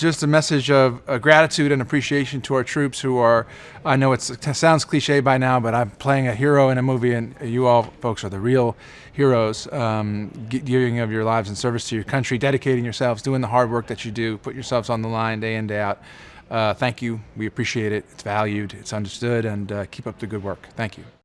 Just a message of uh, gratitude and appreciation to our troops who are, I know it sounds cliche by now, but I'm playing a hero in a movie and you all folks are the real heroes, um, giving of your lives in service to your country, dedicating yourselves, doing the hard work that you do, put yourselves on the line day in, day out. Uh, thank you. We appreciate it. It's valued. It's understood. And uh, keep up the good work. Thank you.